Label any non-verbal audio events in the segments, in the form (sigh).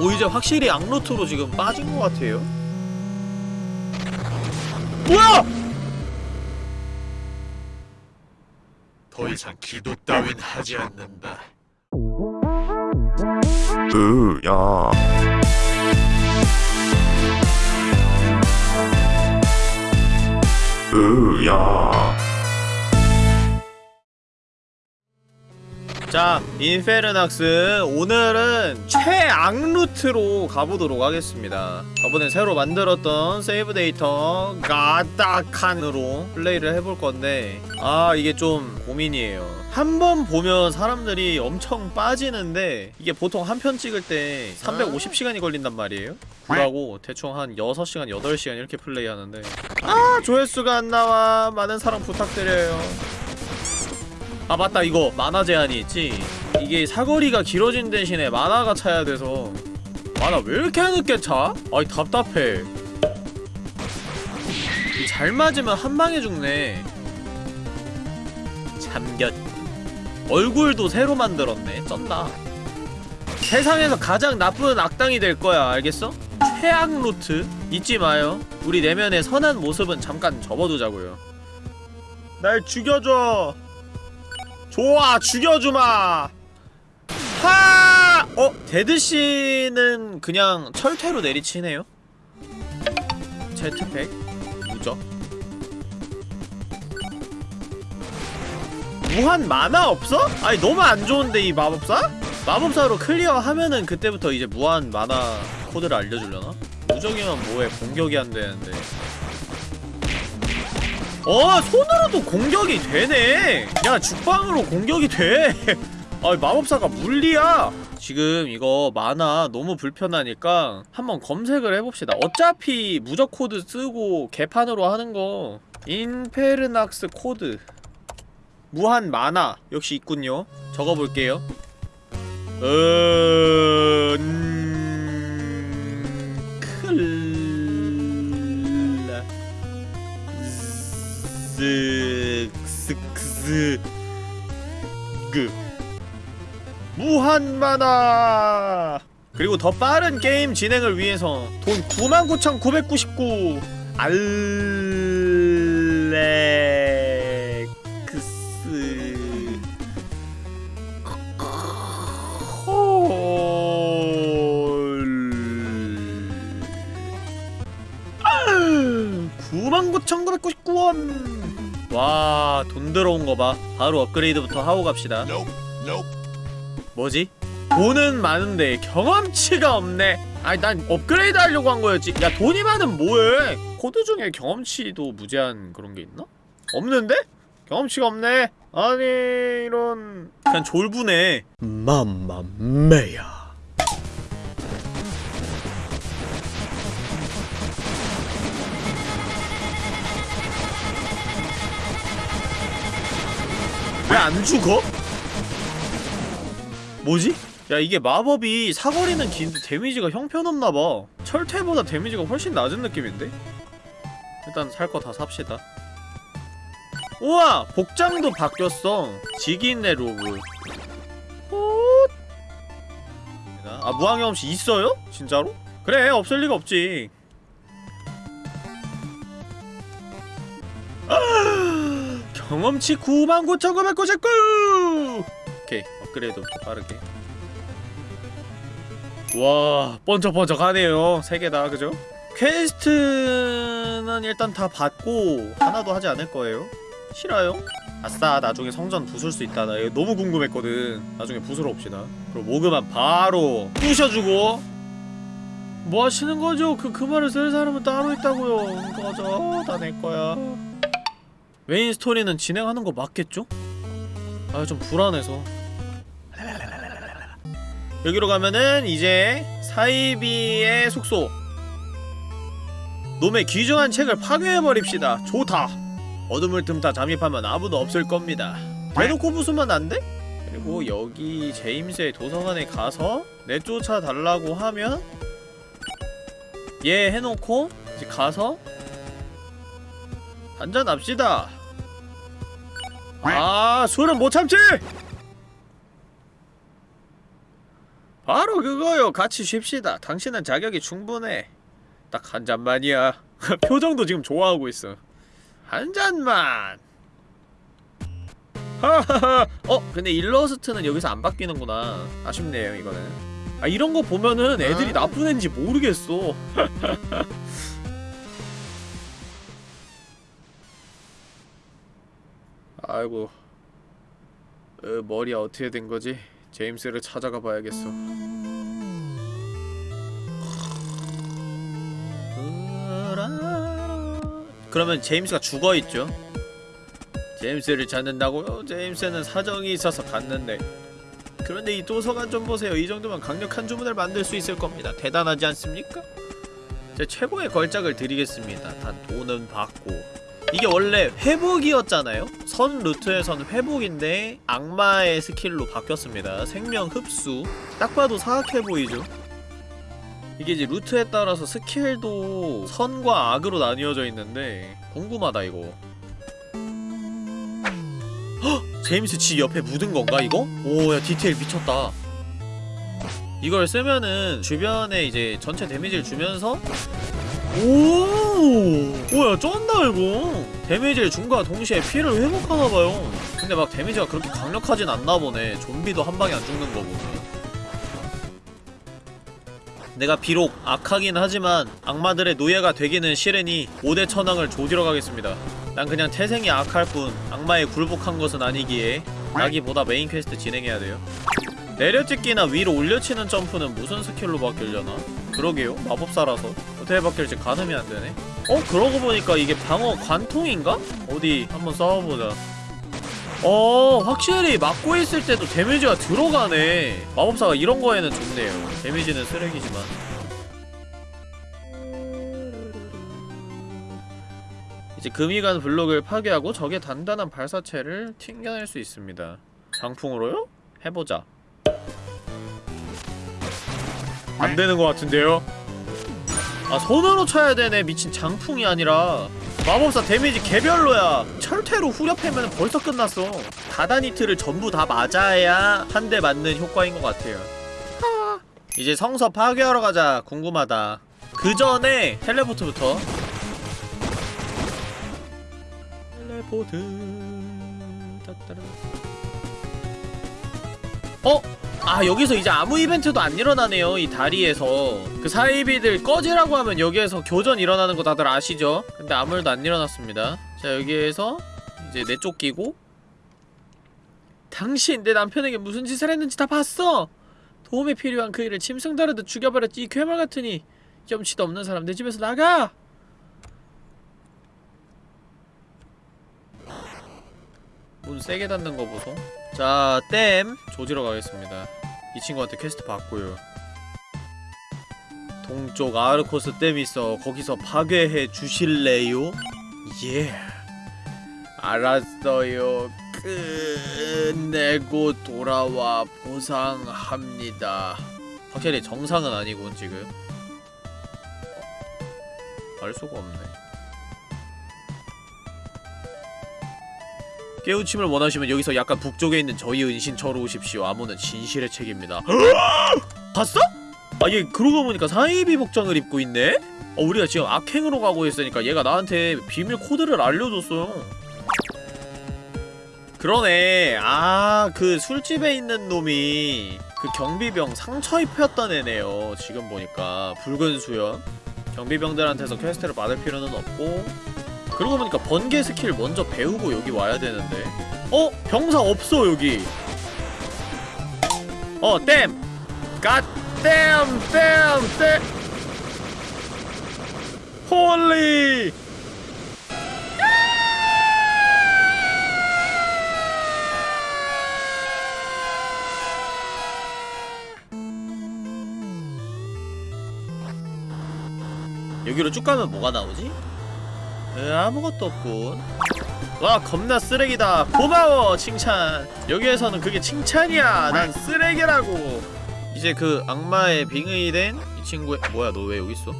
오 이제 확실히 악루트로 지금 빠진 것 같아요 뭐야! 더 이상 기도 따윈 하지 않는다. 으야 으야 자 인페르낙스 오늘은 최악 루트로 가보도록 하겠습니다. 저번에 새로 만들었던 세이브 데이터 가다칸으로 플레이를 해볼 건데 아 이게 좀 고민이에요. 한 번 보면 사람들이 엄청 빠지는데 이게 보통 한 편 찍을 때 350시간이 걸린단 말이에요. 그러고 대충 한 6시간, 8시간 이렇게 플레이하는데. 아 조회수가 안 나와. 많은 사랑 부탁드려요 아 맞다. 이거 만화 제한이 있지. 이게 사거리가 길어진 대신에 만화가 차야 돼서. 만화 왜 이렇게 늦게 차? 아이 답답해. 이잘 맞으면 한 방에 죽네. 잠겼 얼굴도 새로 만들었네. 쩐다. 세상에서 가장 나쁜 악당이 될 거야. 알겠어? 최악 루트. 잊지 마요. 우리 내면의 선한 모습은 잠깐 접어두자고요. 날 죽여줘 좋아 죽여주마 하! 어? 데드씨는 그냥 철퇴로 내리치네요 제트팩 무적 무한 만화 없어? 아니 너무 안 좋은데 이 마법사? 마법사로 클리어하면은 그때부터 이제 무한 만화 코드를 알려주려나? 무적이면 뭐해 공격이 안 되는데 어 손으로도 공격이 되네 야 죽방으로 공격이 돼 (laughs) 아, 마법사가 물리야! 지금 이거 만화 너무 불편하니까 한번 검색을 해봅시다. 어차피 무적 코드 쓰고 개판으로 하는 거 인페르낙스 코드 무한 만화 역시 있군요. 적어볼게요. 어... 음... 즈... 스크스... 그... 무한 만화! 그리고 더 빠른 게임 진행을 위해서 돈 99,999 알렉 99,999원 와, 돈 들어온 거 봐. 바로 업그레이드부터 하고 갑시다. 뭐지? 돈은 많은데 경험치가 없네 아니 난 업그레이드 하려고 한 거였지 야 돈이 많으면 뭐해 코드 중에 경험치도 무제한 그런 게 있나? 없는데? 경험치가 없네 아니 이런 그냥 졸부네 mamma mia 왜 안 죽어? 뭐지? 야 이게 마법이 사거리는 긴데 데미지가 형편없나봐 철퇴보다 데미지가 훨씬 낮은 느낌인데? 일단 살 거 다 삽시다 우와! 복장도 바뀌었어 지기네 로브 헛! 아 무한경험치 있어요? 진짜로? 그래 없을 리가 없지 아! 경험치 99,999! 오케이 업그레이드부터 빠르게. 와 번쩍번쩍하네요. 세 개 다 그죠? quest는 일단 다 받고 하나도 하지 않을 거예요. 싫어요? 아싸 나중에 성전 부술 수 있다. 나 이거 너무 궁금했거든. 나중에 부수러 옵시다. 그리고 모그만 바로 부셔주고. 뭐 하시는 거죠? 그, 그 말을 쓸 사람은 따로 있다고요. 꺼져 다내 거야 메인 스토리는 진행하는 거 맞겠죠? 아 좀 불안해서. 여기로 가면은 이제 사이비의 숙소. 놈의 귀중한 책을 파괴해버립시다. 좋다. 어둠을 틈타 잠입하면 아무도 없을 겁니다. 대놓고 부수면 안 돼? 그리고 여기 제임스의 도서관에 가서 내쫓아 달라고 하면 얘 해놓고 이제 가서 한잔 합시다. 아 술은 못 참지! 바로 그거요. 같이 쉽시다. 당신은 자격이 충분해. 딱 한 잔만이야. (laughs) 표정도 지금 좋아하고 있어. 한 잔만. 하하하. 어 근데 일러스트는 여기서 안 바뀌는구나. 아쉽네요 이거는. 아 이런 거 보면은 애들이 나쁜 애인지 모르겠어 (laughs) 아이고 어, 머리야 어떻게 된 거지? 제임스를 찾아가 봐야겠어. 그러면 제임스가 죽어 있죠. 제임스를 찾는다고요? 제임스는 사정이 있어서 갔는데. 그런데 이 도서관 좀 보세요. 이 정도면 강력한 주문을 만들 수 있을 겁니다. 대단하지 않습니까? 제 최고의 걸작을 드리겠습니다. 단 돈은 받고. 이게 원래 회복이었잖아요? 선 루트에선 회복인데 악마의 스킬로 바뀌었습니다. 생명 흡수. 딱 봐도 사악해 보이죠? 이게 이제 루트에 따라서 스킬도 선과 악으로 나뉘어져 있는데 궁금하다 이거. 헉! 제임스 지 옆에 묻은 건가 이거? 오야 디테일 미쳤다. 이걸 쓰면은 주변에 이제 전체 데미지를 주면서 오! 뭐야 쩐다 이거. 데미지를 준과 동시에 피를 회복하나봐요. 근데 막 데미지가 그렇게 강력하진 않나보네. 좀비도 한 방에 안 죽는 거고 내가 비록 악하긴 하지만 악마들의 노예가 되기는 싫으니 5대 천왕을 조지러 가겠습니다. 난 그냥 태생이 악할 뿐 악마에 굴복한 것은 아니기에 나기보다 메인 퀘스트 진행해야 돼요 내려찍기나 위로 올려치는 점프는 무슨 스킬로 바뀌려나? 그러게요 마법사라서 어떻게 바뀔지 가늠이 안되네 어? 그러고 보니까 이게 방어 관통인가? 어디 한번 싸워보자 어 확실히 막고 있을 때도 데미지가 들어가네 마법사가 이런 거에는 좋네요 데미지는 쓰레기지만 이제 금이간 블록을 파괴하고 적의 단단한 발사체를 튕겨낼 수 있습니다 장풍으로요? 해보자 안 되는 것 같은데요? 아 손으로 쳐야 되네 미친 장풍이 아니라 마법사 데미지 개별로야 철퇴로 후렵하면 벌써 끝났어 다다니트를 전부 다 맞아야 한 대 맞는 효과인 것 같아요 하. 이제 성서 파괴하러 가자 궁금하다 그 전에 텔레포트부터 텔레포트 따따라. 어? 아 여기서 이제 아무 이벤트도 안 일어나네요 이 다리에서. 그 사이비들 꺼지라고 하면 여기에서 교전 일어나는 거 다들 아시죠? 근데 아무 일도 안 일어났습니다. 자 여기에서 이제 내쫓기고. 당신 내 남편에게 무슨 짓을 했는지 다 봤어? 도움이 필요한 그 이를 짐승 다루듯 죽여버렸지 이 괴물 같으니. 염치도 없는 사람 내 집에서 나가 문 세게 닫는 거 보소 자, 댐 조지러 가겠습니다. 이 친구한테 퀘스트 받고요. 동쪽 아르코스 댐 있어. 거기서 파괴해 주실래요? 예. 알았어요. 끝내고 돌아와 보상합니다. 확실히 정상은 아니군 지금. 알 수가 없네. 깨우침을 원하시면 여기서 약간 북쪽에 있는 저희 은신처로 오십시오. 암호는 진실의 책입니다. (gasps) 봤어? 아, 얘 그러고 보니까 사이비 복장을 입고 있네? 어, 우리가 지금 악행으로 가고 있으니까 얘가 나한테 비밀 코드를 알려줬어요. 그러네. 아, 그 술집에 있는 놈이 그 경비병 상처 입혔던 애네요. 지금 보니까. 붉은 수염. 경비병들한테서 퀘스트를 받을 필요는 없고 그러고 보니까 번개 스킬 먼저 배우고 여기 와야 되는데 어? 병사 없어 여기 어 댐! goddamn damn! damn! holy! 여기로 쭉 가면 뭐가 나오지? 에, 아무것도 없군 와 겁나 쓰레기다 고마워 칭찬 여기에서는 그게 칭찬이야 난 쓰레기라고 이제 그 악마의 빙의 된 이 친구의 뭐야 너 왜 여기 있어?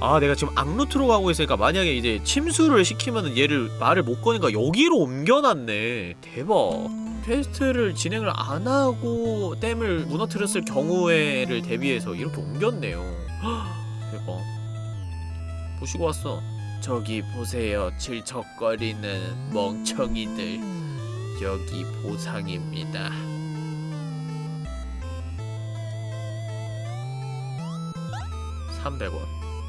아 내가 지금 악루트로 가고 있으니까 만약에 이제 침수를 시키면은 얘를 말을 못 거니까 여기로 옮겨놨네 대박 퀘스트를 진행을 안 하고 댐을 무너뜨렸을 경우에를 대비해서 이렇게 옮겼네요. 헉, (gasps) 대박. 보시고 왔어. 저기 보세요 질척거리는 멍청이들. 여기 보상입니다. 삼백 원.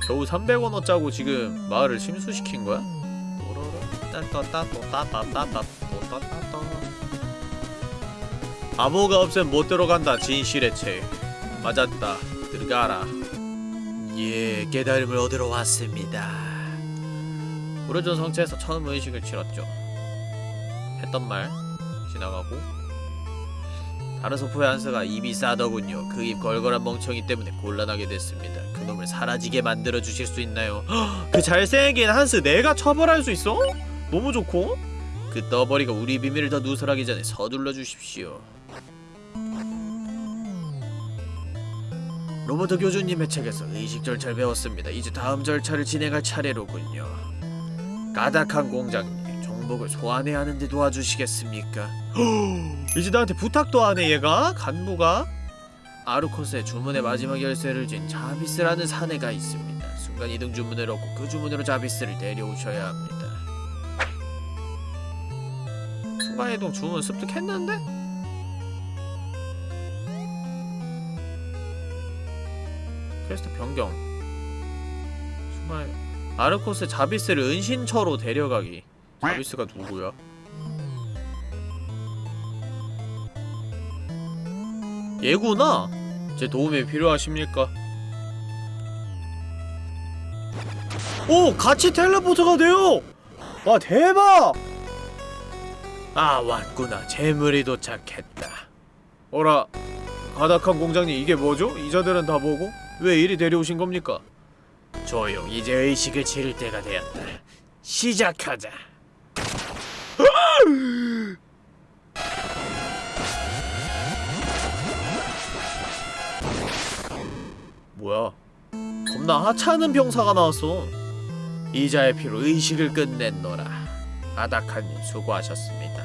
겨우 삼백 원 어짜고 지금 마을을 침수시킨 거야? 암호가 없으면 못 들어간다 진실의 채. 맞았다. 들어가라. 예 깨달음을 얻으러 왔습니다. 오래전 성체에서 처음 의식을 치렀죠 했던 말 지나가고 다른 소포의 한스가 입이 싸더군요 그 입 걸걸한 멍청이 때문에 곤란하게 됐습니다 그놈을 사라지게 만들어 주실 수 있나요 헉, 그 잘생긴 한스 내가 처벌할 수 있어? 너무 좋고 그 떠버리가 우리 비밀을 더 누설하기 전에 서둘러 주십시오 로버트 교주님의 책에서 의식 절차를 배웠습니다. 이제 다음 절차를 진행할 차례로군요. 까닭한 공장님, 정복을 소환해야 하는데 도와주시겠습니까? (gasps) 이제 나한테 부탁도 하네 얘가? 간부가? 아르코스의 주문의 마지막 열쇠를 쥔 자비스라는 사내가 있습니다. 순간 이동 주문을 얻고 그 주문으로 자비스를 데려오셔야 합니다. 순간 이동 주문 습득했는데? 퀘스트 변경 정말 아르코스 자비스를 은신처로 데려가기 자비스가 누구야? 얘구나? 제 도움이 필요하십니까? 오! 같이 텔레포트가 돼요! 와 대박! 아 왔구나 재물이 도착했다 어라 가닥한 공장님 이게 뭐죠? 이자들은 다 보고? 왜 이리 데려오신 겁니까? 조용 이제 의식을 치를 때가 되었다. 시작하자. 뭐야? 겁나 하찮은 병사가 나왔어. 이자의 피로 의식을 끝냈노라. 아다카님 수고하셨습니다.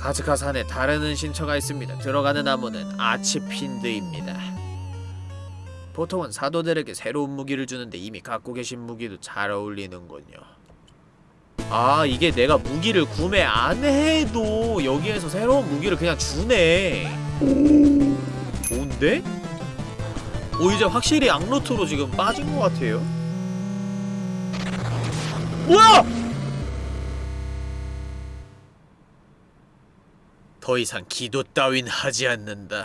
가즈카산에 다른 은신처가 있습니다. 들어가는 나무는 아치핀드입니다 보통은 사도들에게 새로운 무기를 주는데 이미 갖고 계신 무기도 잘 어울리는군요. 아 이게 내가 무기를 구매 안 해도 여기에서 새로운 무기를 그냥 주네. 좋은데? 오 이제 확실히 악루트로 지금 빠진 것 같아요. 뭐야? 더 이상 기도 따윈 하지 않는다.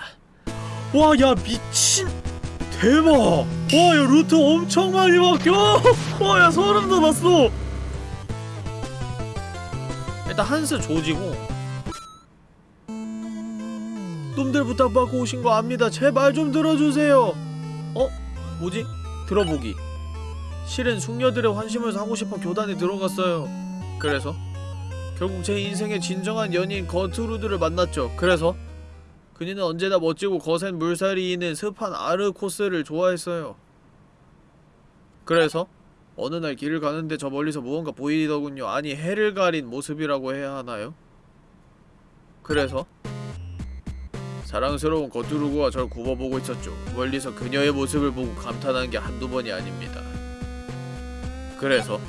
와 야 미친. 대박! 와, 야, 루트 엄청 많이 바뀌어! 와, 야, 소름 돋았어! 일단 한스 조지고 놈들 부탁받고 오신 거 압니다. 제발 좀 들어주세요! 어? 뭐지? 들어보기 실은 숙녀들의 환심을 사고 싶어 교단에 들어갔어요. 그래서? 결국 제 인생의 진정한 연인 거트루드를 만났죠. 그래서? 그녀는 언제나 멋지고 거센 물살이 있는 습한 아르 코스를 좋아했어요. 그래서 어느 날 길을 가는데 저 멀리서 무언가 보이더군요. 아니 해를 가린 모습이라고 해야 하나요? 그래서 사랑스러운 거투르구가 절 굽어보고 있었죠. 멀리서 그녀의 모습을 보고 감탄한 게 한두 번이 아닙니다. 그래서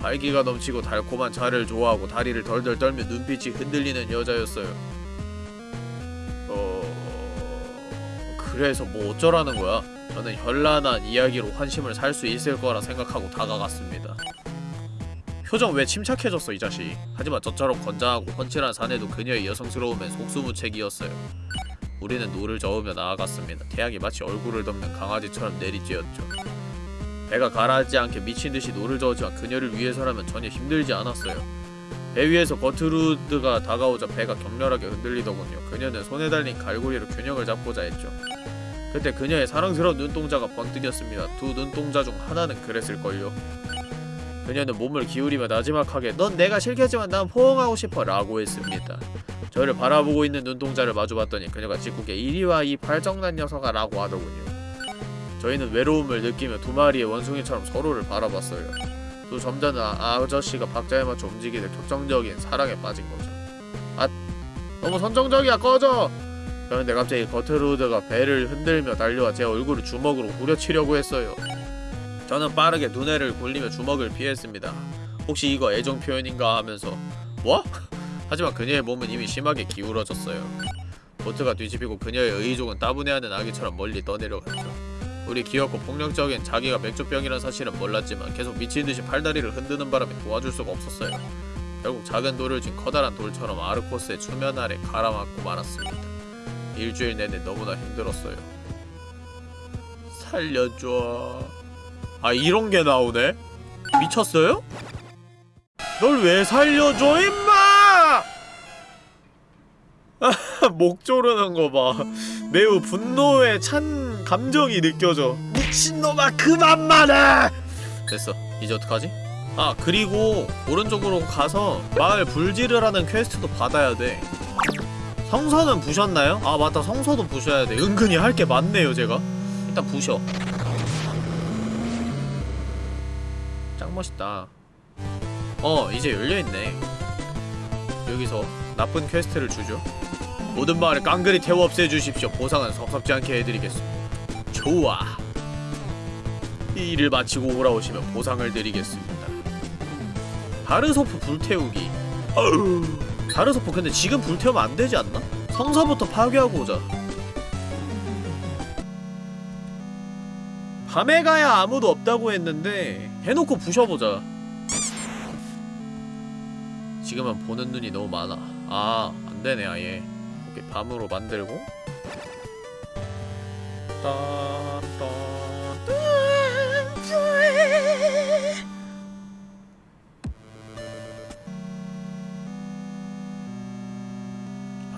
활기가 넘치고 달콤한 차를 좋아하고 다리를 덜덜 떨며 눈빛이 흔들리는 여자였어요. 그래서 뭐 어쩌라는 거야? 저는 현란한 이야기로 환심을 살 수 있을 거라 생각하고 다가갔습니다. 표정 왜 침착해졌어 이 자식 하지만 저처럼 건장하고 훤칠한 사내도 그녀의 여성스러움엔 속수무책이었어요 우리는 노를 저으며 나아갔습니다 태양이 마치 얼굴을 덮는 강아지처럼 내리쬐었죠 배가 가라앉지 않게 미친듯이 노를 저었지만 그녀를 위해서라면 전혀 힘들지 않았어요 배 위에서 거트루드가 다가오자 배가 격렬하게 흔들리더군요. 그녀는 손에 달린 갈고리로 균형을 잡고자 했죠. 그때 그녀의 사랑스러운 눈동자가 번뜩였습니다. 두 눈동자 중 하나는 그랬을걸요. 그녀는 몸을 기울이며 나지막하게 넌 내가 싫겠지만 난 포옹하고 싶어 라고 했습니다. 저를 바라보고 있는 눈동자를 마주봤더니 그녀가 짓궂게 이리와 이 발정난 녀석아 라고 하더군요. 저희는 외로움을 느끼며 두 마리의 원숭이처럼 서로를 바라봤어요. 또 점잖은 아- 아저씨가 박자에 맞춰 움직이는 격정적인 사랑에 빠진 거죠. 아, 너무 선정적이야 꺼져 그런데 갑자기 거트루드가 배를 흔들며 달려와 제 얼굴을 주먹으로 후려치려고 했어요 저는 빠르게 눈에를 굴리며 주먹을 피했습니다 혹시 이거 애정 표현인가 하면서 뭐? (laughs) 하지만 그녀의 몸은 이미 심하게 기울어졌어요 보트가 뒤집히고 그녀의 의족은 따분해하는 아기처럼 멀리 떠내려갔죠 우리 귀엽고 폭력적인 자기가 맥주병이란 사실은 몰랐지만 계속 미친듯이 팔다리를 흔드는 바람에 도와줄 수가 없었어요. 결국 작은 돌을 쥔 커다란 돌처럼 아르코스의 추면 아래 가라앉고 말았습니다. 일주일 내내 너무나 힘들었어요. 살려줘. 아 이런 게 나오네? 미쳤어요? 널 왜 살려줘 임마! (laughs) 목 조르는 거 봐. 매우 분노에 찬 감정이 느껴져. 미친놈아 그만 말해! 됐어. 이제 어떡하지? 아 그리고 오른쪽으로 가서 마을 불지를 하는 퀘스트도 받아야 돼. 성서는 부셨나요? 아 맞다 성서도 부셔야 돼. 은근히 할 게 많네요 제가. 일단 부셔. 짱 멋있다. 어 이제 열려있네. 여기서 나쁜 퀘스트를 주죠. 모든 마을을 깡그리 태워 없애주십시오. 보상은 섭섭지 않게 해드리겠습니다. 좋아. 이 일을 마치고 돌아오시면 보상을 드리겠습니다. 다르소프 불태우기. 어우. 다르소프 근데 지금 불태우면 안 되지 않나? 성서부터 파괴하고 오자. 밤에 가야 아무도 없다고 했는데 해놓고 부셔보자. 지금은 보는 눈이 너무 많아. 아, 안 되네 아예. 이렇게 밤으로 만들고. 따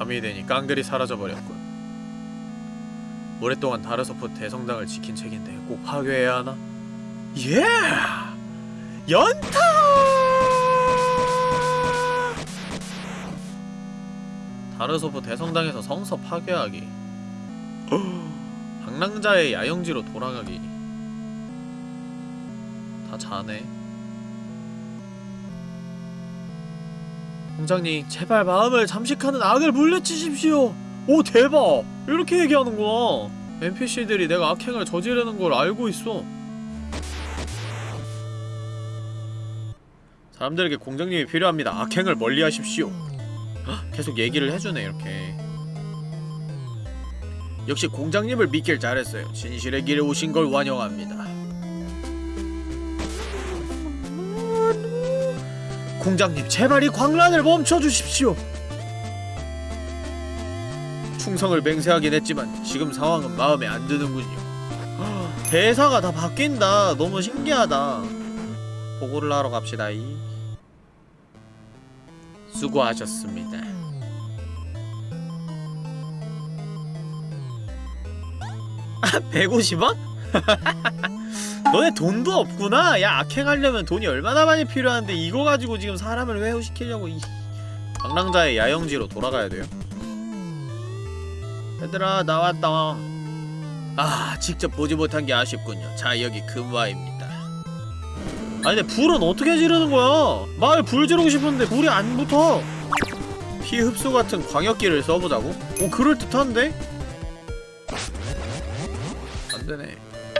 밤이 되니 깡들이 사라져버렸군. 오랫동안 다르소프 대성당을 지킨 책인데 꼭 파괴해야 하나? 예! 연타! 다르소프 대성당에서 성서 파괴하기. (gasps) 방랑자의 야영지로 돌아가기. 다 자네. 공장님, 제발 마음을 잠식하는 악을 물리치십시오. 오 대박! 이렇게 얘기하는구나. NPC들이 내가 악행을 저지르는 걸 알고 있어. 사람들에게 공장님이 필요합니다. 악행을 멀리하십시오. 헉, 계속 얘기를 해주네 이렇게. 역시 공장님을 믿길 잘했어요. 진실의 길에 오신 걸 환영합니다. 공장님, 제발 이 광란을 멈춰 주십시오. 충성을 맹세하긴 했지만 지금 상황은 마음에 안 드는군요. 헉, 대사가 다 바뀐다. 너무 신기하다. 보고를 하러 갑시다. 이. 수고하셨습니다. 아, 150원? (laughs) 너네 돈도 없구나? 야 악행하려면 돈이 얼마나 많이 필요한데 이거 가지고 지금 사람을 회유시키려고 이 방랑자의 야영지로 돌아가야 돼요? 얘들아 나왔다. 아 직접 보지 못한 게 아쉽군요. 자 여기 금화입니다. 아니 근데 불은 어떻게 지르는 거야? 마을 불 지르고 싶은데 불이 안 붙어. 피 흡수 같은 광역기를 써보자고? 오 그럴듯한데? 안되네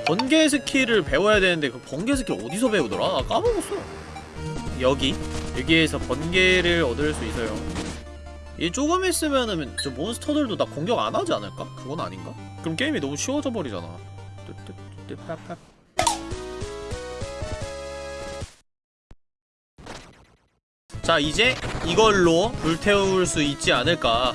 번개 스킬을 배워야 되는데 그 번개 스킬 어디서 배우더라? 나 까먹었어 여기 여기에서 번개를 얻을 수 있어요 이 조금 있으면은 저 몬스터들도 나 공격 안 하지 않을까? 그건 아닌가? 그럼 게임이 너무 쉬워져 버리잖아 자 이제 이걸로 불태울 수 있지 않을까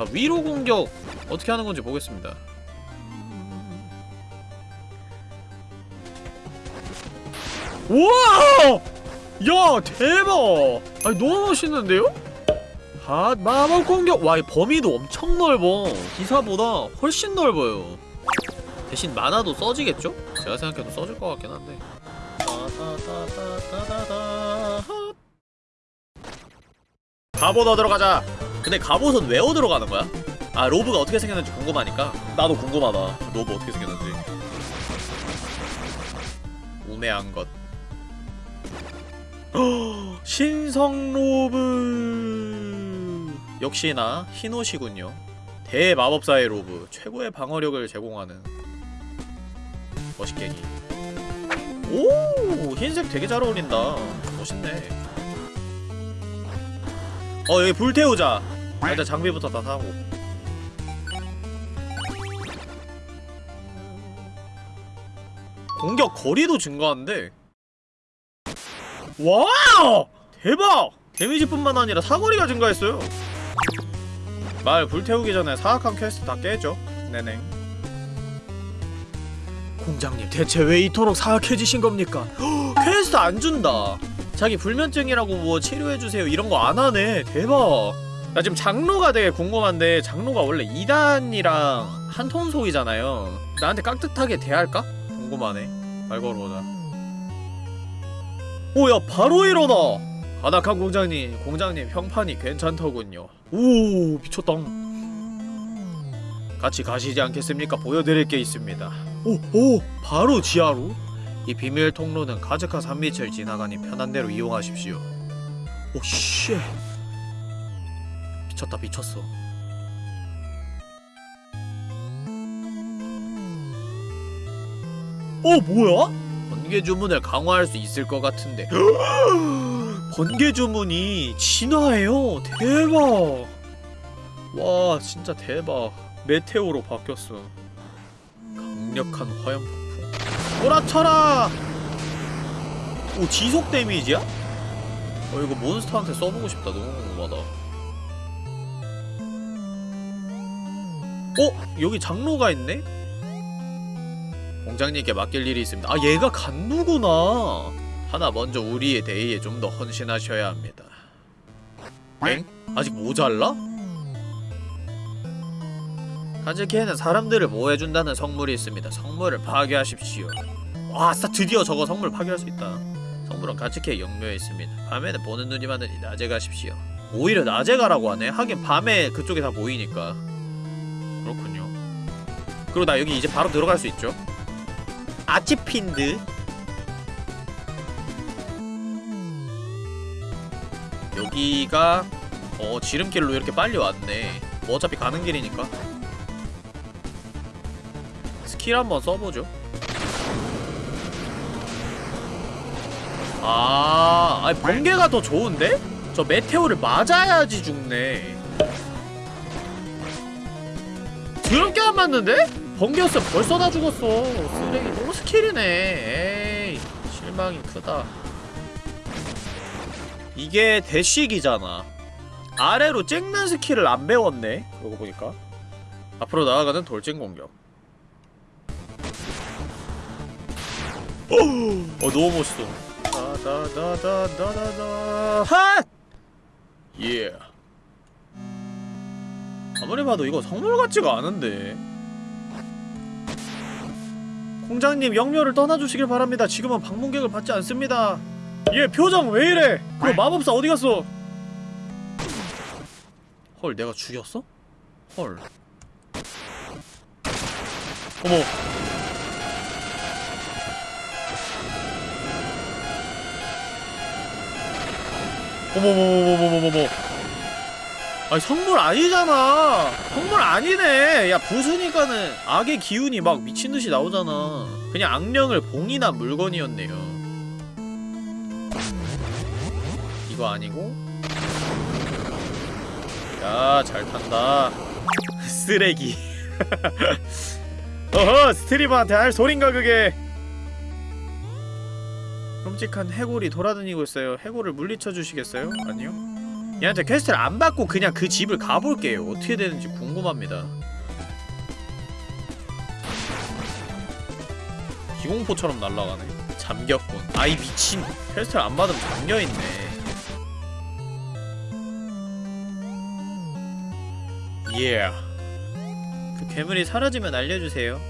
자 위로 공격 어떻게 하는 건지 보겠습니다. 우와! 야 대박! 아니 너무 멋있는데요? 아 마법 공격 와 이 범위도 엄청 넓어 기사보다 훨씬 넓어요 대신 만화도 써지겠죠? 제가 생각해도 써질 것 같긴 한데 따다다다다다다. 갑옷 얻으러 가자 근데 갑옷은 왜 얻으러 가는 거야? 아 로브가 어떻게 생겼는지 궁금하니까. 나도 궁금하다. 로브 어떻게 생겼는지. 우매한 것. (gasps) 신성 로브. 역시나 흰 옷이군요. 대마법사의 로브. 최고의 방어력을 제공하는. 멋있게기 오! 흰색 되게 잘 어울린다. 멋있네 어 여기 불 태우자. 일단 장비부터 다 사고. 공격 거리도 증가한데. wow! 대박! 데미지뿐만 아니라 사거리가 증가했어요. 마을 불태우기 전에 사악한 퀘스트 다 깨죠. 네네 공작님 대체 왜 이토록 사악해지신 겁니까? 헉, (gasps) 퀘스트 안 준다 자기 불면증이라고 뭐 치료해주세요. 이런 거 안 하네. 대박. 나 지금 장로가 되게 궁금한데 장로가 원래 이단이랑 한통속이잖아요. 나한테 깍듯하게 대할까? 궁금하네. 말 걸어보자. 오야 바로 일어나 깍듯한 공작님 공작님 평판이 괜찮더군요. 오 미쳤다. 같이 가시지 않겠습니까? 보여드릴 게 있습니다. 오오 바로 지하로? 이 비밀 통로는 가즈카 산밑을 지나가니 편한 대로 이용하십시오. 오쉣. 미쳤다 미쳤어. 어 뭐야? 번개 주문을 강화할 수 있을 것 같은데. (gasps) 번개 주문이 진화해요. 대박. 와 진짜 대박. 메테오로 바뀌었어. 강력한 화염 꼬라쳐라 오 지속 데미지야? 어 이거 몬스터한테 써보고 싶다 너무 궁금하다 어? 여기 장로가 있네? 공장님께 맡길 일이 있습니다. 아 얘가 간누구나. 하나 먼저 우리의 대의에 좀 더 헌신하셔야 합니다. 엥? 아직 모자라? 가즈키에는 사람들을 보호해준다는 성물이 있습니다. 성물을 파괴하십시오. 와, 아싸 드디어 저거 성물 파괴할 수 있다. 성물은 가츠키의 영묘에 있습니다. 밤에는 보는 눈이 많으니 낮에 가십시오. 오히려 낮에 가라고 하네. 하긴 밤에 그쪽에 다 보이니까. 그렇군요. 그리고 나 여기 이제 바로 들어갈 수 있죠. 아치핀드 여기가 어 지름길로 이렇게 빨리 왔네 뭐 어차피 가는 길이니까 스킬 한번 써보죠. 아 아니 번개가 더 좋은데? 저 meteor를 맞아야지 죽네. 드럽게 안 맞는데? 번개였으면 벌써 다 죽었어. 쓰레기 놈의 스킬이네. 에이 실망이 크다. 이게 대시기잖아. 아래로 찍는 스킬을 안 배웠네. 그러고 보니까. 앞으로 나아가는 돌진 공격 어 너무 멋있어. 다다다다다다다 핫! 예. 아무리 봐도 이거 성물 같지가 않은데. 공장님 영묘를 떠나주시길 바랍니다. 지금은 방문객을 받지 않습니다. 얘 표정 왜 이래? 그럼 마법사 어디 갔어? 헐 내가 죽였어? 헐. 어머 어머머머머머머머. 아니 성물 아니잖아. 성물 아니네. 야 부수니까는 악의 기운이 막 미친듯이 나오잖아. 그냥 악령을 봉인한 물건이었네요. 이거 아니고? 야 잘 탄다. (laughs) 쓰레기. (laughs) 어허 스트리머한테 할 소린가 그게 끔찍한 해골이 돌아다니고 있어요. 해골을 물리쳐 주시겠어요? 아니요? 얘한테 퀘스트를 안 받고 그냥 그 집을 가볼게요. 어떻게 되는지 궁금합니다. 기공포처럼 날아가네. 잠겼군. 아이 미친. 퀘스트를 안 받으면 잠겨있네. 예 yeah. 그 괴물이 사라지면 알려주세요.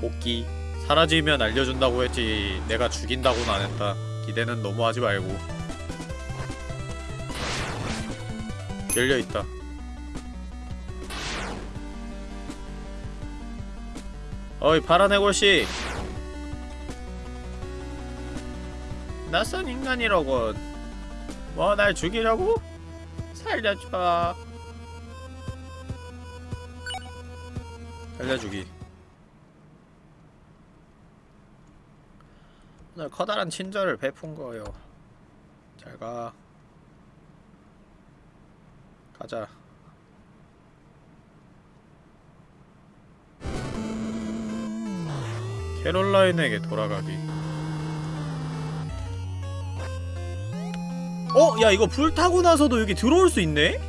복귀. 사라지면 알려준다고 했지 내가 죽인다고는 안 했다. 기대는 너무 하지 말고. 열려있다. 어이 파란 해골씨. 낯선 인간이라고 뭐 날 죽이려고? 살려줘. 살려주기 오늘 커다란 친절을 베푼 거예요. 잘 가. 가자. 캐롤라인에게 돌아가기. 어? 야 이거 불 타고 나서도 여기 들어올 수 있네?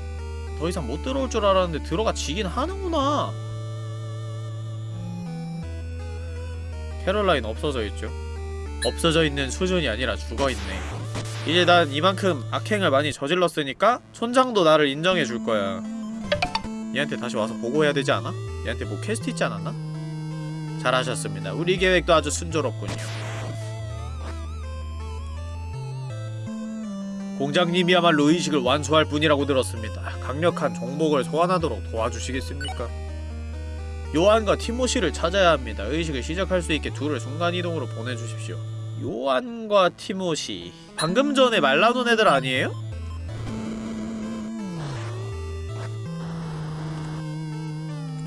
더 이상 못 들어올 줄 알았는데 들어가 지긴 하는구나. 캐롤라인 없어져 있죠 없어져 있는 수준이 아니라 죽어있네 이제 난 이만큼 악행을 많이 저질렀으니까 촌장도 나를 인정해 줄 거야 얘한테 다시 와서 보고해야 되지 않아? 얘한테 뭐 퀘스트 있지 않았나? 잘하셨습니다 우리 계획도 아주 순조롭군요 공작님이야말로 의식을 완수할 분이라고 들었습니다 강력한 종복을 소환하도록 도와주시겠습니까? 요한과 티모시를 찾아야 합니다. 의식을 시작할 수 있게 둘을 순간이동으로 보내주십시오. 요한과 티모시 방금 전에 말 나눈 애들 아니에요?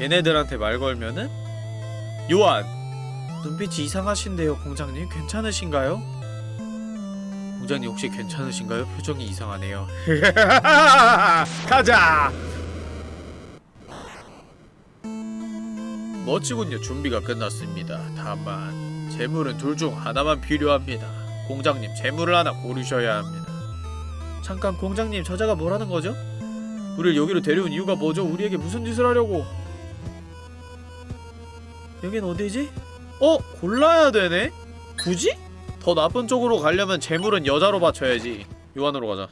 얘네들한테 말 걸면은 요한 눈빛이 이상하신데요 공장님 괜찮으신가요? 공장님 혹시 괜찮으신가요? 표정이 이상하네요 (laughs) 가자! 멋지군요. 준비가 끝났습니다. 다만 재물은 둘 중 하나만 필요합니다. 공장님 재물을 하나 고르셔야 합니다. 잠깐 공장님 저자가 뭐라는 거죠? 우리를 여기로 데려온 이유가 뭐죠? 우리에게 무슨 짓을 하려고? 여긴 어디지? 어? 골라야 되네? 굳이? 더 나쁜 쪽으로 가려면 재물은 여자로 바쳐야지. 요한으로 가자.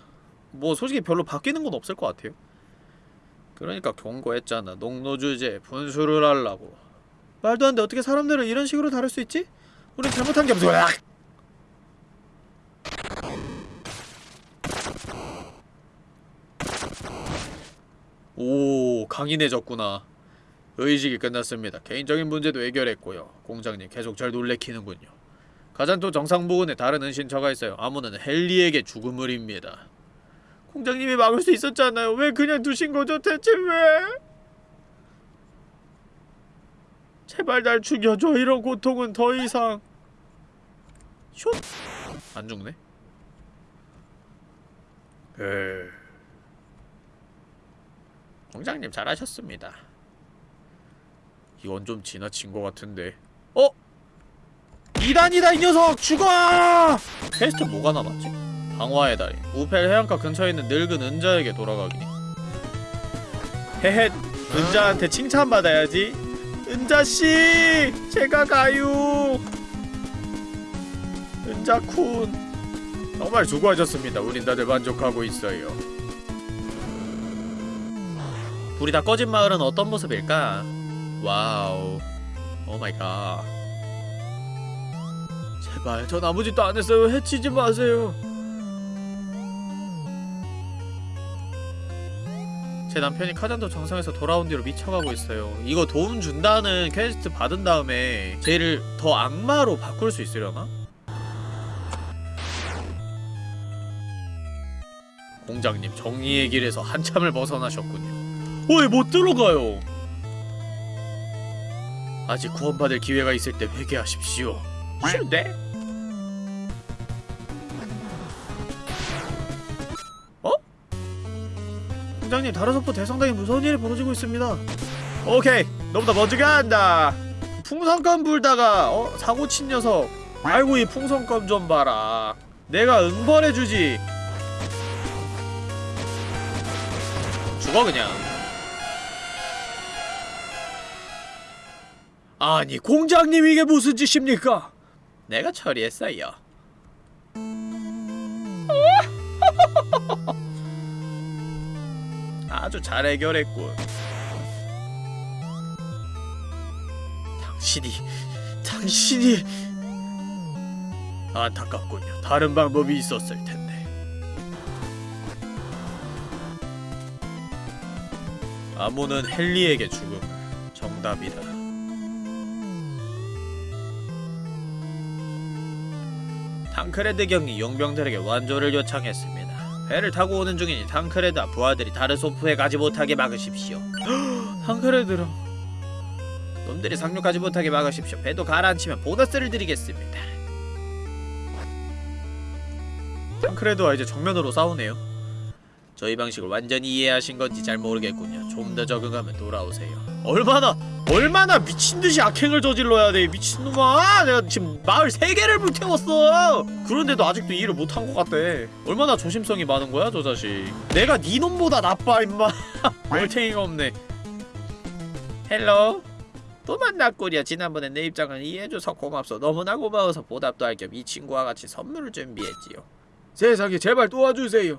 뭐 솔직히 별로 바뀌는 건 없을 것 같아요. 그러니까 경고했잖아. 농노주제 분수를 하려고. 말도 안 돼. 어떻게 사람들을 이런 식으로 다룰 수 있지? 우린 잘못한 게 없어. 오, 강인해졌구나. 의식이 끝났습니다. 개인적인 문제도 해결했고요. 공장님 계속 잘 놀래키는군요. 가잔토 정상 부근에 다른 은신처가 있어요. 아무는 헨리에게 죽음을 입니다. 공장님이 막을 수 있었잖아요. 왜 그냥 두신 거죠? 대체 왜? 제발 날 죽여줘. 이런 고통은 더 이상. 슛. 안 죽네. 에. 공작님 잘하셨습니다. 이건 좀 지나친 것 같은데. 어? 이단이다 이 녀석 죽어! 퀘스트 뭐가 남았지? 방화의 달인 우펠 해안가 근처에 있는 늙은 은자에게 돌아가기 헤헷 은자한테 칭찬받아야지 은자씨 제가 가요. 은자くん 정말 수고하셨습니다. 우린 다들 만족하고 있어요. 불이 다 꺼진 마을은 어떤 모습일까? Wow. Oh my god. 제발 전 아무 짓도 안 했어요. 해치지 마세요 제 남편이 카잔도 정상에서 돌아온 뒤로 미쳐가고 있어요. 이거 도움 준다는 퀘스트 받은 다음에 쟤를 더 악마로 바꿀 수 있으려나? 공장님 정의의 길에서 한참을 벗어나셨군요. 어이 못 들어가요. 아직 구원받을 기회가 있을 때 회개하십시오. 싫은데? 공장님 다른 속보 대상당히 무서운 일이 벌어지고 있습니다. 오케이 너보다 먼저 간다. 풍선껌 불다가 어? 사고 친 녀석. 아이고 이 풍선껌 좀 봐라. 내가 응벌해주지. 죽어 그냥. 아니 공장님 이게 무슨 짓입니까? 내가 처리했어요. (laughs) 아주 잘 해결했군. 당신이 당신이 안타깝군요. 다른 방법이 있었을 텐데. 아무는 헨리에게 죽음 정답이다. 탕크레드 경이 용병들에게 완조를 요청했습니다. 배를 타고 오는 중이니 탕크레드와 부하들이 다르소프에 가지 못하게 막으십시오. (gasps) 탕크레드랑 놈들이 상륙하지 못하게 막으십시오. 배도 가라앉히면 보너스를 드리겠습니다. 탕크레드와 이제 정면으로 싸우네요. 저희 방식을 완전히 이해하신 건지 잘 모르겠군요. 좀 더 적응하면 돌아오세요. 얼마나 얼마나 미친 듯이 악행을 저질러야 돼 미친놈아! 내가 지금 마을 세 개를 불태웠어. 그런데도 아직도 이해를 못한 것 같대. 얼마나 조심성이 많은 거야 저 자식. 내가 네 놈보다 나빠 임마. (laughs) 얼탱이가 없네. Hello. 또 만났구려. 지난번에 내 입장을 이해해줘서 고맙소. 너무나 고마워서 보답도 할 겸 이 친구와 같이 선물을 준비했지요. 세상에 제발 도와주세요.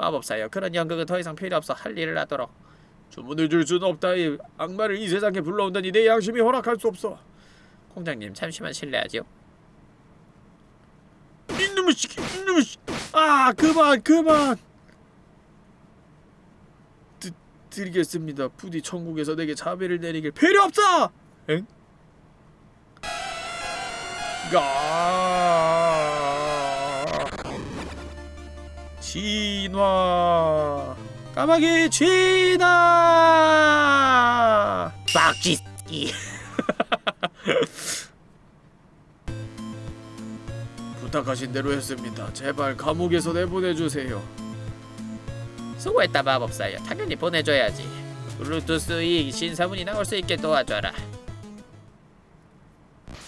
마법사여 그런 연극은 더 이상 필요 없어. 할 일을 하도록. 주문을 줄 수는 없다. 이 악마를 이 세상에 불러온다니 내 양심이 허락할 수 없어. 공작님 잠시만 실례하지요. 이놈의 씨 이놈의 씨아 그만 그만. 드, 드리겠습니다. 부디 천국에서 내게 자비를 내리길. 필요 없어! 엥? 가 진화. 까마귀 진화 빡지ski (laughs) 부탁하신 대로 했습니다. 제발 감옥에서 내보내주세요. 수고했다 마법사여. 당연히 보내줘야지. 블루투스 이 신사분이 나올 수 있게 도와줘라.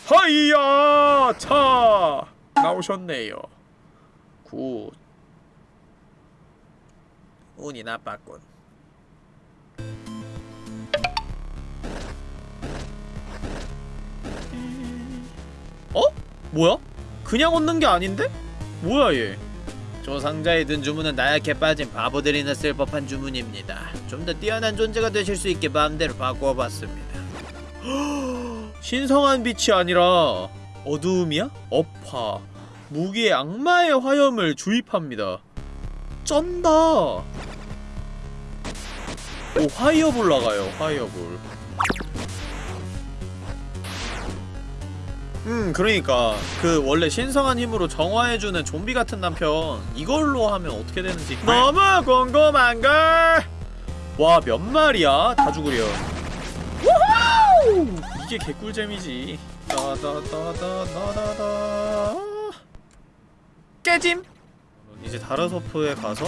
하이야 차! 나오셨네요. Good 운이 나빴군. 어? 뭐야? 그냥 얻는 게 아닌데? 뭐야 얘? 저 상자에 든 주문은 나약해 빠진 바보들이나 쓸 법한 주문입니다. 좀 더 뛰어난 존재가 되실 수 있게 마음대로 바꾸어봤습니다. (gasps) 신성한 빛이 아니라 어두움이야? 업화. 무기에 악마의 화염을 주입합니다. 쩐다. 오 화이어볼 나가요. 화이어볼. 음 그러니까 그 원래 신성한 힘으로 정화해주는 좀비 같은 남편 이걸로 하면 어떻게 되는지. 너무 궁금한걸! 와 몇 마리야? 다 죽으려. 이게 개꿀잼이지. 따다다다다다다. 깨짐 이제 다르소프에 가서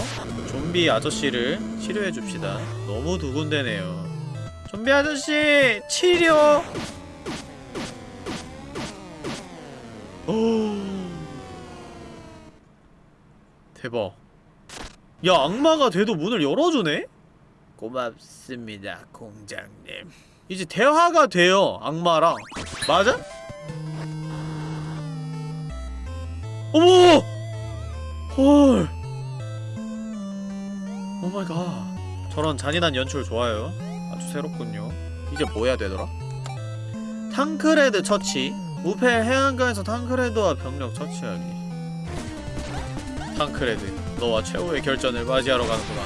좀비 아저씨를 치료해 줍시다. 너무 두근대네요. 좀비 아저씨 치료. 오. 대박. 야 악마가 돼도 문을 열어주네? 고맙습니다 공장님. 이제 대화가 돼요 악마랑. 맞아? 어머! 헐. Oh my god. 저런 잔인한 연출 좋아요. 아주 새롭군요. 이제 뭐 해야 되더라? 탕크레드 처치. 우페 해안가에서 탕크레드와 병력 처치하기. 탕크레드 너와 최후의 결전을 맞이하러 가는구나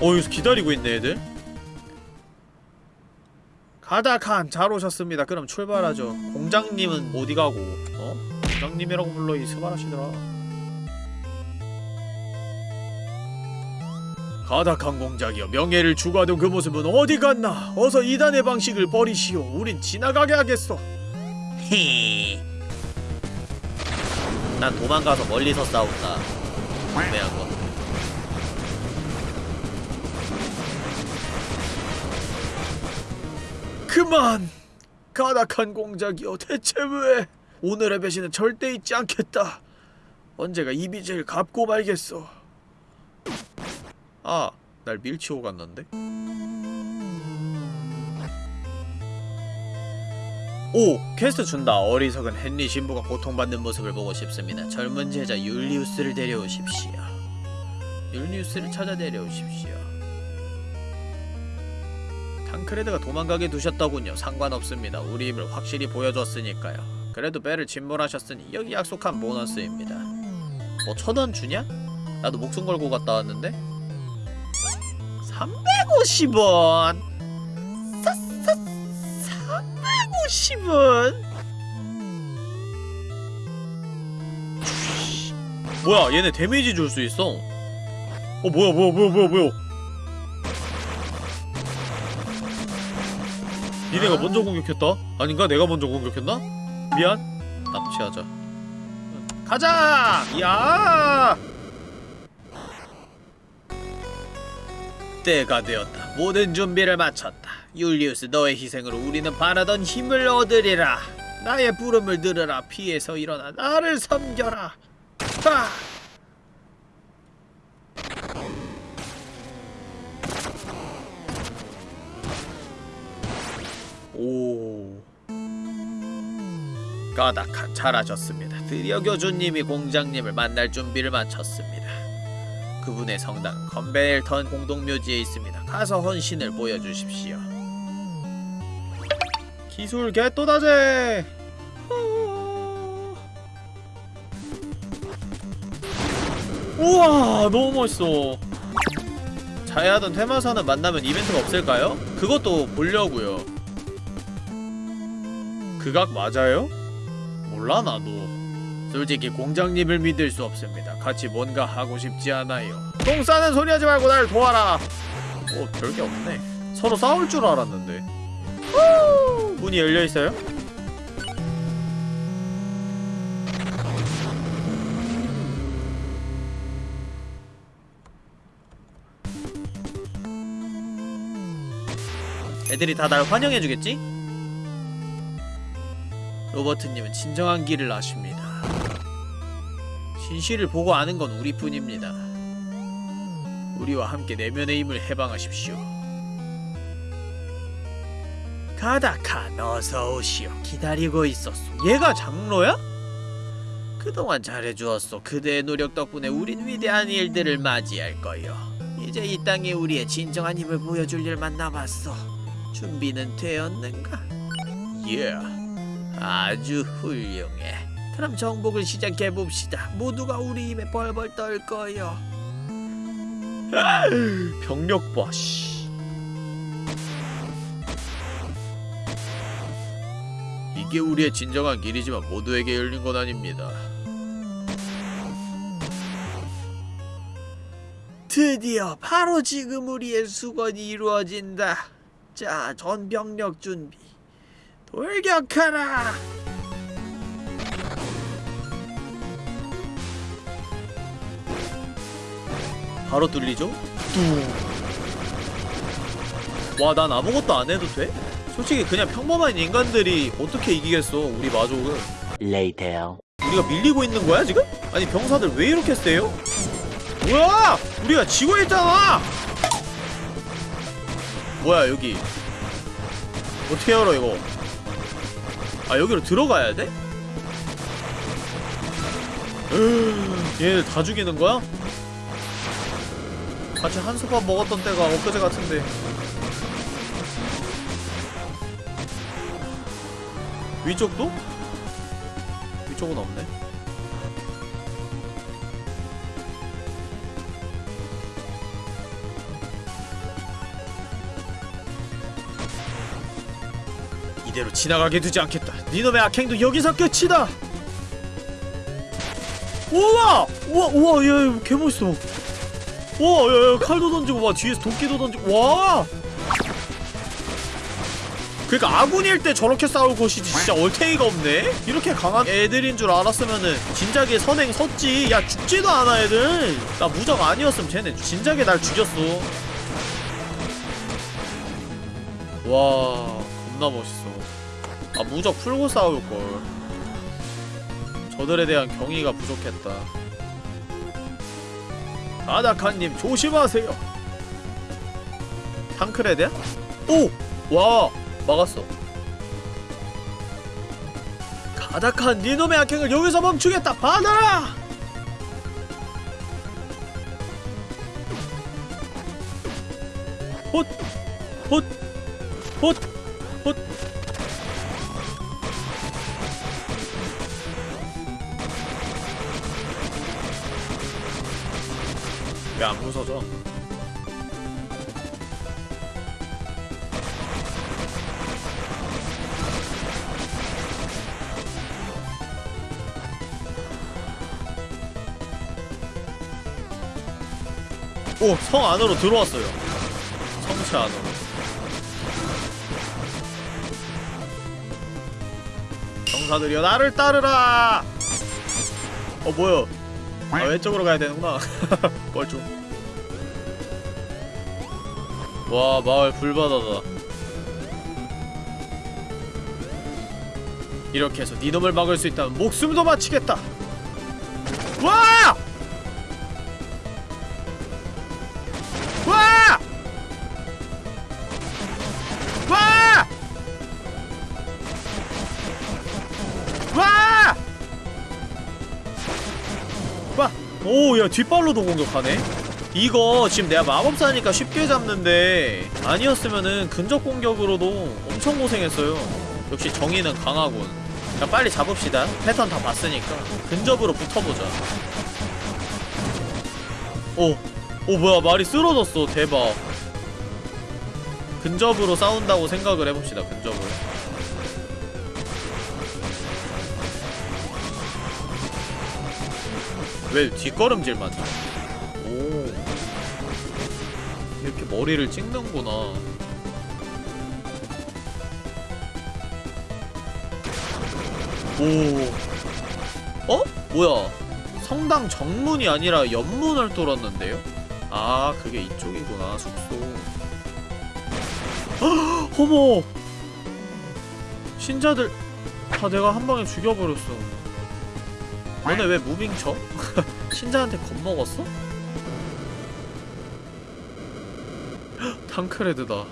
어 여기서 기다리고 있네 애들. 가다칸 잘 오셨습니다. 그럼 출발하죠. 공작님은 어디 가고? 어? 공작님이라고 불러 이 스바라시더라 가닥한 공작이여 명예를 추구하던 그 모습은 어디 갔나? 어서 이단의 방식을 버리시오. 우린 지나가게 하겠소. 히난 도망가서 멀리서 싸운다. 애매한 거 그만! 가닥한 공작이여 대체 왜? 오늘의 배신은 절대 잊지 않겠다. 언젠가 이 빚을 갚고 말겠소 아, 날 밀치고 갔는데? 오! 퀘스트 준다. 어리석은 헨리 신부가 고통받는 모습을 보고 싶습니다. 젊은 제자 율리우스를 데려오십시오. 율리우스를 찾아 데려오십시오. 탕크레드가 도망가게 두셨더군요. 상관없습니다. 우리 힘을 확실히 보여줬으니까요. 그래도 배를 침몰하셨으니 여기 약속한 보너스입니다. 뭐 천원 주냐? 나도 목숨 걸고 갔다 왔는데? 350원! 350원? 뭐야 얘네 데미지 줄 수 있어 어 뭐야 뭐야 뭐야 뭐야 뭐야 니네가 먼저 공격했다? 아닌가? 내가 먼저 공격했나? 미안 납치하자 가자! 야! 때가 되었다. 모든 준비를 마쳤다. 율리우스 너의 희생으로 우리는 바라던 힘을 얻으리라. 나의 부름을 들으라. 피에서 일어나 나를 섬겨라. 하! 오. 까닥한 잘하셨습니다. 드디어 교주님이 공장님을 만날 준비를 마쳤습니다. 그분의 성당 컨베일턴 공동묘지에 있습니다. 가서 헌신을 보여주십시오. 기술 개또다제. 우와 너무 멋있어. 자야하던 테마사는 만나면 이벤트가 없을까요? 그것도 보려고요. 그각 맞아요? 몰라 나도. 솔직히 공장님을 믿을 수 없습니다. 같이 뭔가 하고 싶지 않아요. 똥 싸는 소리 하지 말고 날 도와라. 어, 별게 없네. 서로 싸울 줄 알았는데. 후! 문이 열려 있어요? 애들이 다 날 환영해주겠지? 로버트님은 진정한 길을 아십니다. 진실을 보고 아는 건 우리뿐입니다. 우리와 함께 내면의 힘을 해방하십시오. 가다칸 어서 오시오. 기다리고 있었소. 얘가 장로야? 그동안 잘해주었소. 그대의 노력 덕분에 우린 위대한 일들을 맞이할 거요. 이제 이 땅에 우리의 진정한 힘을 보여줄 일만 남았어. 준비는 되었는가? 예. 아주 훌륭해. 그럼 정복을 시작해 봅시다. 모두가 우리 힘에 벌벌 떨 거요. (laughs) 병력 봐. 씨. 이게 우리의 진정한 길이지만 모두에게 열린 건 아닙니다. 드디어 바로 지금 우리의 수건이 이루어진다. 자, 전병력 준비. 돌격하라! 바로 뚫리죠? 와, 난 아무것도 안 해도 돼? 솔직히 그냥 평범한 인간들이 어떻게 이기겠어, 우리 마족은. Later. 우리가 밀리고 있는 거야, 지금? 아니, 병사들 왜 이렇게 세요? 뭐야! 우리가 지고 있잖아! 뭐야, 여기. 어떻게 열어, 이거? 아, 여기로 들어가야 돼? (gasps) 얘네들 다 죽이는 거야? 같이 한솥밥 먹었던 때가 엊그제 같은데. 위쪽도? 위쪽은 없네. 이대로 지나가게 두지 않겠다. 니놈의 악행도 여기서 끝이다! 우와! 우와 우와 야, 야 개멋있어 와, 야, 야, 칼도 던지고, 와, 뒤에서 도끼도 던지고, 와! 그니까 아군일 때 저렇게 싸울 것이지, 진짜 얼탱이가 없네? 이렇게 강한 애들인 줄 알았으면은, 진작에 선행 섰지. 야, 죽지도 않아, 애들. 나 무적 아니었으면 쟤네 진작에 날 죽였어. 와, 겁나 멋있어. 아, 무적 풀고 싸울걸. 저들에 대한 경의가 부족했다. 아다칸님 조심하세요. 탕크레드야? 오! 와! 막았어. 가닥한 니놈의 악행을 여기서 멈추겠다 받아라 헛! 헛! 헛! 헛! 부서져? 오! 성 안으로 들어왔어요. 성체 안으로. 경사들이여 나를 따르라! 어 뭐야? 아 왼쪽으로 가야 되는구나. (laughs) 뻘쭘 와 마을 불바다다 이렇게 해서 네 놈을 막을 수 있다면 목숨도 바치겠다 와! 와! 와! 와! 와! 오, 야, 뒷발로도 공격하네? 이거 지금 내가 마법사니까 쉽게 잡는데 아니었으면은 근접 공격으로도 엄청 고생했어요. 역시 정의는 강하군. 자, 빨리 잡읍시다. 패턴 다 봤으니까. 근접으로 붙어보자. 오, 오, 뭐야, 말이 쓰러졌어. 대박. 근접으로 싸운다고 생각을 해봅시다, 근접으로. 왜 뒷걸음질 맞아? 머리를 찍는구나. 오. 어? 뭐야? 성당 정문이 아니라 옆문을 뚫었는데요? 아, 그게 이쪽이구나, 숙소. 헉! 어머! 신자들 다 내가 한 방에 죽여버렸어. 너네 왜 무빙 쳐? (laughs) 신자한테 겁먹었어? 탕크레드다.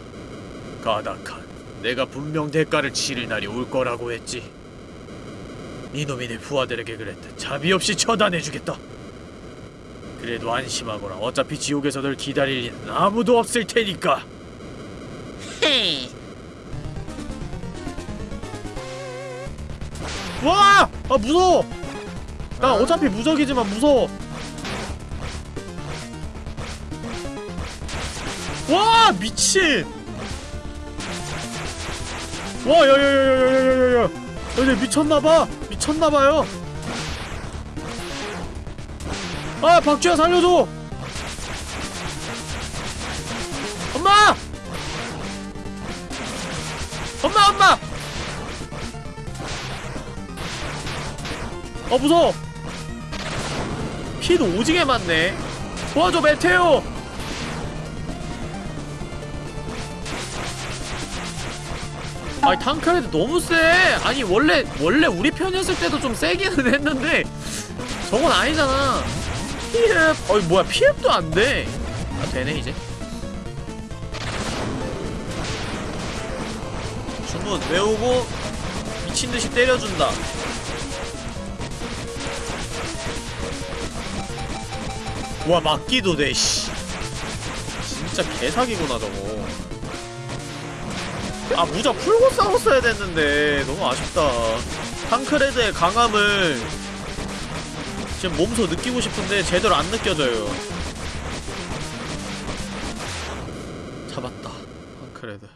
가닥한. 내가 분명 대가를 치를 날이 올 거라고 했지. 이놈이 내 부하들에게 그랬다. 자비 없이 처단해주겠다. 그래도 안심하거라. 어차피 지옥에서 널 기다릴 일은 아무도 없을 테니까. (laughs) 와! 아 무서워! 나 어차피 무적이지만 무서워. 와 미친! 와 야야야야야야야야! 얘네 미쳤나봐! 미쳤나봐요! 아 박쥐야 살려줘! 엄마! 엄마 엄마! 어 무서워! 피도 오지게 많네 도와줘 메테오! 아니 탕크레드 너무 세! 아니 원래 원래 우리 편이었을 때도 좀 세기는 (laughs) 했는데 저건 아니잖아 피흡! 어이 뭐야 피흡도 안돼 아 되네 이제 주문 외우고 미친듯이 때려준다 와 맞기도 돼 씨. 진짜 개사기구나 저거 아 무적 풀고 싸웠어야 됐는데. 너무 아쉽다. 탕크레드의 강함을 지금 몸소 느끼고 싶은데 제대로 안 느껴져요. 잡았다 탕크레드.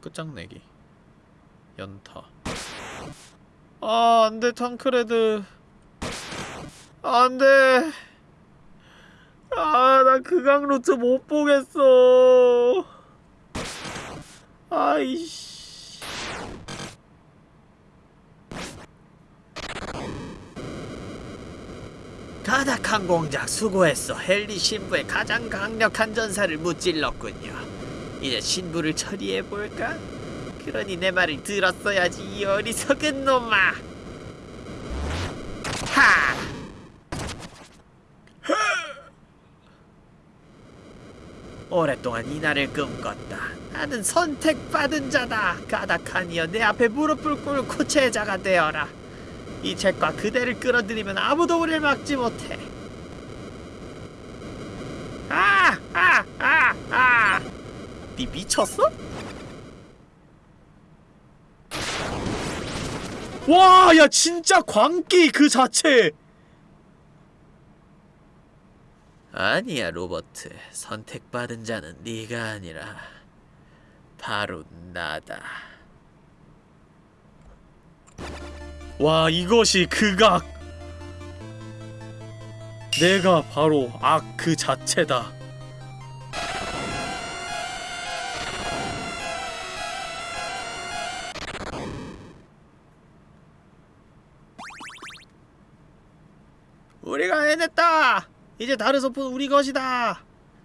끝장내기. 연타. 아 안돼 탕크레드. 안돼. 아나 그강 루트 못 보겠어 아이씨. 가닥한 공작 수고했어. 헨리 신부의 가장 강력한 전사를 무찔렀군요. 이제 신부를 처리해볼까? 그러니 내 말을 들었어야지 이 어리석은 놈아. 하! 오랫동안 이 날을 꿈꿨다. 나는 선택받은 자다. 가다칸이여 내 앞에 무릎을 꿇고 제자가 되어라. 이 책과 그대를 끌어들이면 아무도 우리를 막지 못해. 아! 아! 아! 아! 니 미쳤어? 와, 야 진짜 광기 그 자체. 아니야, 로버트. 선택받은 자는 네가 아니라 바로 나다. 와, 이것이 극악. 내가 바로 악 그 자체다. 이제 다른 소품 우리 것이다.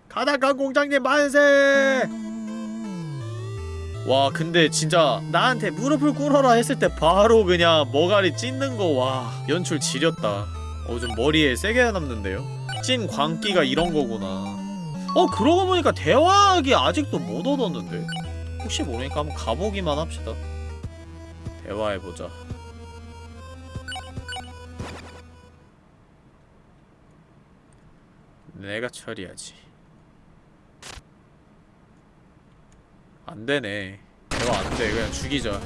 가닥한 공장님 만세. 와 근데 진짜 나한테 무릎을 꿇어라 했을 때 바로 그냥 머가리 찢는 거 와 연출 지렸다. 어 좀 머리에 세게 남는데요. 찐 광기가 이런 거구나. 어 그러고 보니까 대화하기 아직도 못 얻었는데 혹시 모르니까 한번 가보기만 합시다. 대화해보자. 내가 처리하지. 안 되네. 대화 안 돼. 그냥 죽이자.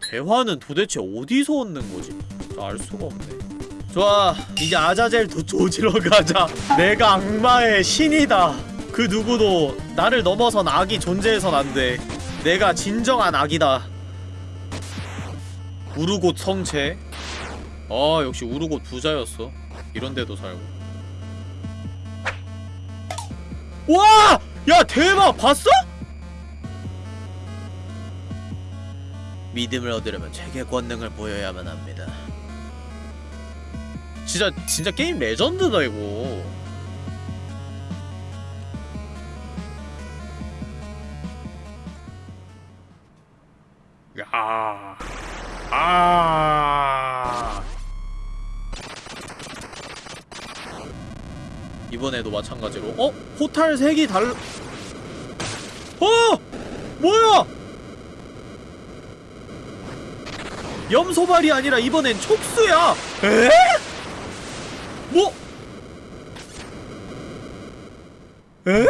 대화는 도대체 어디서 얻는 거지? 알 수가 없네. 좋아, 이제 아자젤 도 조지러 가자. 내가 악마의 신이다. 그 누구도 나를 넘어선 악이 존재해선 안 돼. 내가 진정한 악이다. 우르곳 성체. 아 역시 우르곳 부자였어 이런데도 살고 와! 야 대박 봤어? 믿음을 얻으려면 최고의 권능을 보여야만 합니다 진짜 진짜 게임 레전드다 이거 야 아. 이번에도 마찬가지로 어? 포탈 색이 달라 어! 뭐야! 염소발이 아니라 이번엔 촉수야! 에? 뭐? 에?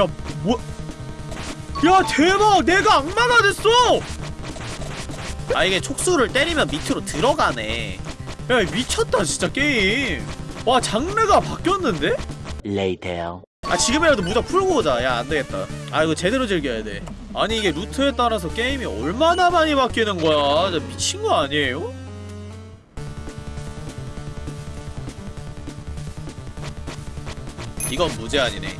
야, 뭐? 야 대박 내가 악마가 됐어 아 이게 촉수를 때리면 밑으로 들어가네 야 미쳤다 진짜 게임 와 장르가 바뀌었는데? Later. 아 지금이라도 무적 풀고 오자 야 안되겠다 아 이거 제대로 즐겨야 돼 아니 이게 루트에 따라서 게임이 얼마나 많이 바뀌는 거야 진짜 미친 거 아니에요? 이건 무제한이네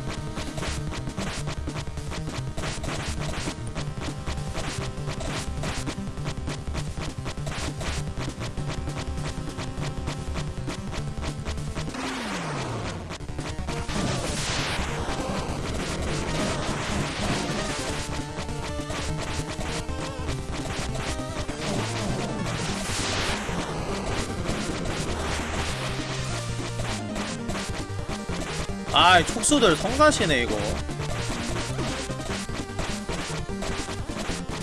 촉수들 성가시네 이거.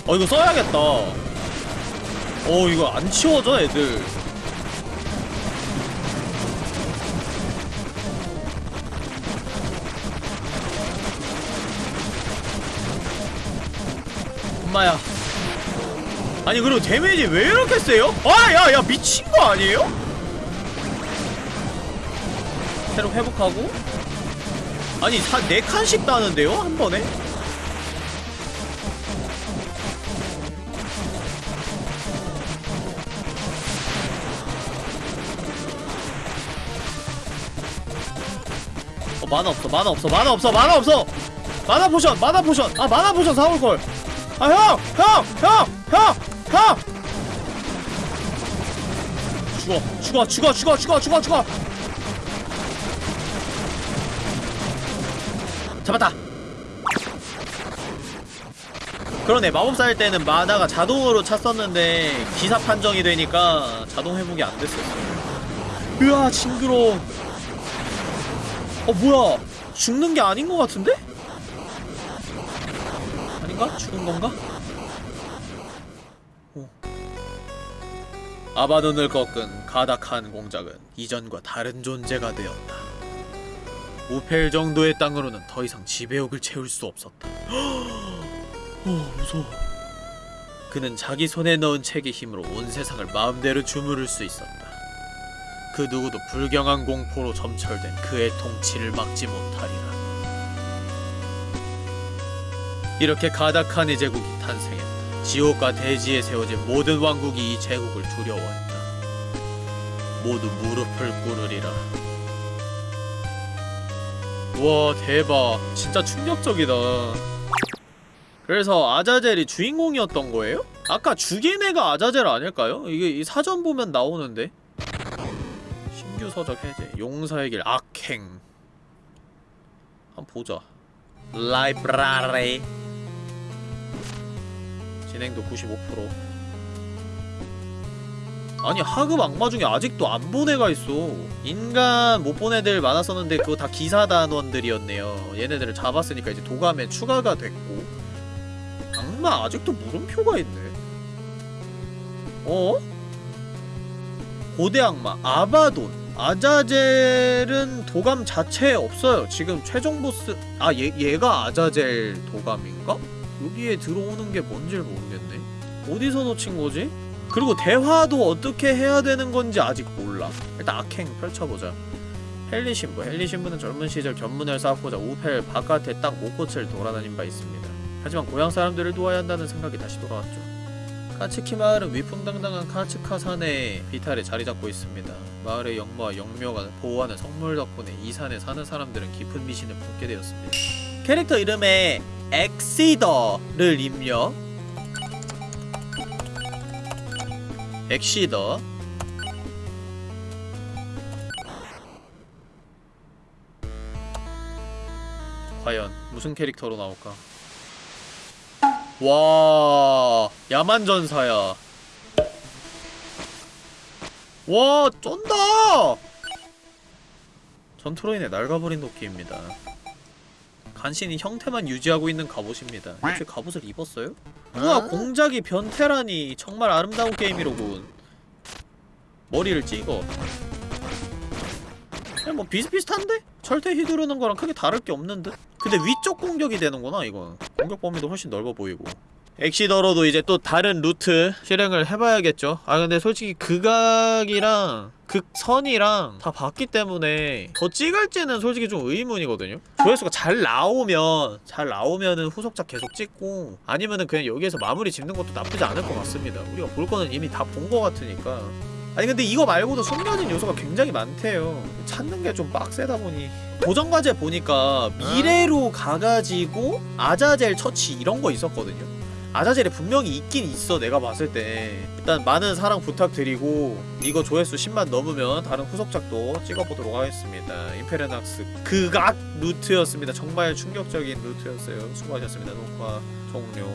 어 이거 써야겠다. 어 이거 안 치워져 애들. 엄마야. 아니 그리고 데미지 왜 이렇게 세요? 아 야 야 미친 거 아니에요? 새로 회복하고 아니 사, 네 칸씩 따는데요? 한 번에? 어 마나 없어 마나 없어 마나 없어 마나 없어 마나 포션 마나 포션 아 마나 포션 사올걸 아 형! 형! 형! 형! 형! 죽어 죽어 죽어 죽어 죽어 죽어 죽어 잡았다 그러네 마법사 할 때는 마다가 자동으로 찼었는데 기사 판정이 되니까 자동 회복이 안 됐었어요 으아 징그러워 어 뭐야 죽는 게 아닌 것 같은데? 아닌가? 죽은 건가? 오. 아바돈을 꺾은 가닥한 공작은 이전과 다른 존재가 되었다. 우펠 정도의 땅으로는 더 이상 지배욕을 채울 수 없었다. (gasps) 어, 무서워. 그는 자기 손에 넣은 책의 힘으로 온 세상을 마음대로 주무를 수 있었다. 그 누구도 불경한 공포로 점철된 그의 통치를 막지 못하리라. 이렇게 가닥한의 제국이 탄생했다. 지옥과 대지에 세워진 모든 왕국이 이 제국을 두려워했다. 모두 무릎을 꿇으리라. 와 대박. 진짜 충격적이다. 그래서 아자젤이 주인공이었던 거예요? 아까 죽인 애가 아자젤 아닐까요? 이게 이 사전 보면 나오는데. 신규 서적 해제 용사의 길 악행. 한번 보자. 라이브라리. 진행도 95% 아니 하급 악마 중에 아직도 안 본 애가 있어. 인간 못 본 애들 많았었는데 그거 다 기사단원들이었네요. 얘네들을 잡았으니까 이제 도감에 추가가 됐고. 악마 아직도 물음표가 있네. 어? 고대 악마 아바돈. 아자젤은 도감 자체에 없어요. 지금 최종 보스 아 얘, 얘가 아자젤 도감인가? 여기에 들어오는 게 뭔지를 모르겠네. 어디서 놓친 거지? 그리고 대화도 어떻게 해야 되는 건지 아직 몰라. 일단 악행 펼쳐보자. 헨리 신부. 헨리 신부는 젊은 시절 견문을 쌓고자 우펠 바깥의 땅 목꽃을 돌아다닌 바 있습니다. 하지만 고향 사람들을 도와야 한다는 생각이 다시 돌아왔죠. 카츠키 마을은 위풍당당한 카츠카 산에 비탈에 자리 잡고 있습니다. 마을의 영모와 영묘가 보호하는 성물 덕분에 이 산에 사는 사람들은 깊은 미신을 품게 되었습니다. 캐릭터 이름에 엑시더를 입력 엑시더. 과연 무슨 캐릭터로 나올까? 와 야만전사야. 와 쩐다! 전투로인의 낡아버린 도끼입니다 간신히 형태만 유지하고 있는 갑옷입니다. 혹시 갑옷을 입었어요? 우와 공작이 변태라니. 정말 아름다운 게임이로군. 머리를 찍어. 그냥 뭐 비슷비슷한데? 철퇴 휘두르는 거랑 크게 다를 게 없는 듯? 근데 위쪽 공격이 되는구나 이건. 공격 범위도 훨씬 넓어 보이고 엑시더로도 이제 또 다른 루트 실행을 해봐야겠죠. 아 근데 솔직히 극악이랑 극선이랑 다 봤기 때문에 더 찍을지는 솔직히 좀 의문이거든요. 조회수가 잘 나오면 잘 나오면은 후속작 계속 찍고 아니면은 그냥 여기에서 마무리 짓는 것도 나쁘지 않을 것 같습니다. 우리가 볼 거는 이미 다본거 같으니까. 아니 근데 이거 말고도 숨겨진 요소가 굉장히 많대요. 찾는 게 좀 빡세다 보니. 도전 과제 보니까 미래로 가가지고 아자젤 처치 이런 거 있었거든요 아자젤이 분명히 있긴 있어 내가 봤을 때. 일단 많은 사랑 부탁드리고 이거 조회수 10만 넘으면 다른 후속작도 찍어보도록 하겠습니다. 임페르낙스 극악 루트였습니다. 정말 충격적인 루트였어요. 수고하셨습니다 녹화. 종료